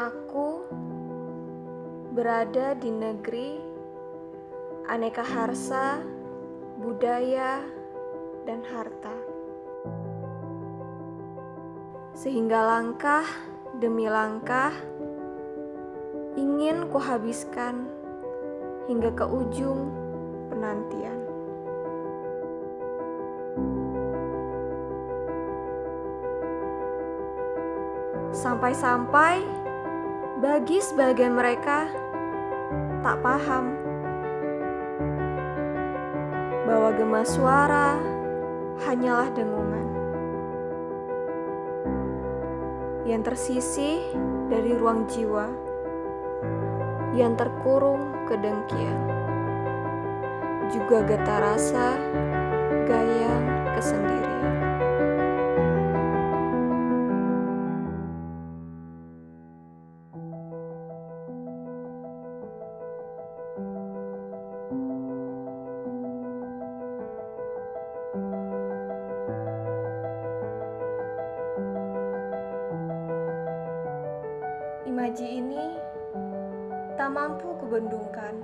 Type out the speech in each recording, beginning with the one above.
Aku berada di negeri aneka harsa, budaya, dan harta. Sehingga langkah demi langkah ingin kuhabiskan hingga ke ujung penantian. Sampai-sampai bagi sebagian mereka tak paham bahwa gema suara hanyalah dengungan. Yang tersisih dari ruang jiwa yang terkurung kedengkian juga getar rasa gayang kesendirian Imaji ini tak mampu kubendungkan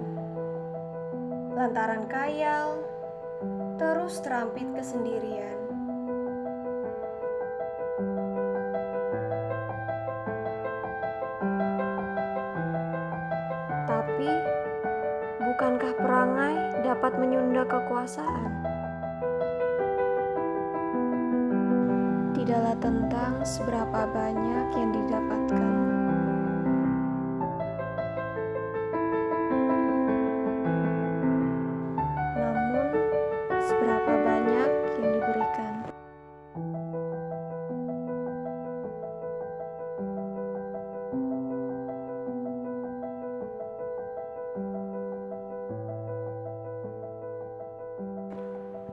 lantaran kayal terus terampit kesendirian. Tapi, bukankah perangai dapat menyunda kekuasaan? Tidaklah tentang seberapa banyak yang didapatkan.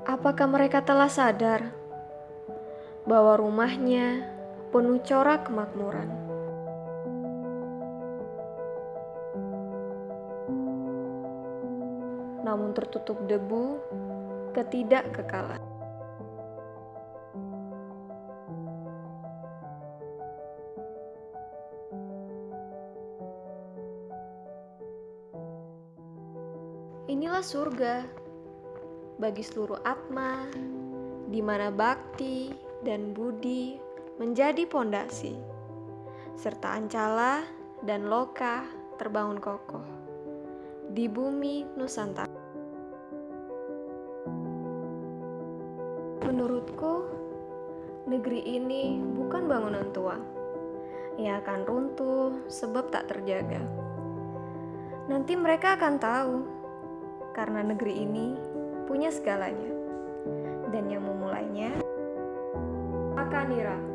Apakah mereka telah sadar bahwa rumahnya penuh corak kemakmuran? Namun tertutup debu ketidakkekalan. Inilah surga bagi seluruh atma, di mana bakti dan budi menjadi pondasi, serta ancala dan loka terbangun kokoh di bumi Nusantara. Menurutku, negeri ini bukan bangunan tua yang akan runtuh sebab tak terjaga. Nanti mereka akan tahu, karena negeri ini punya segalanya. Dan yang memulainya, Akanira.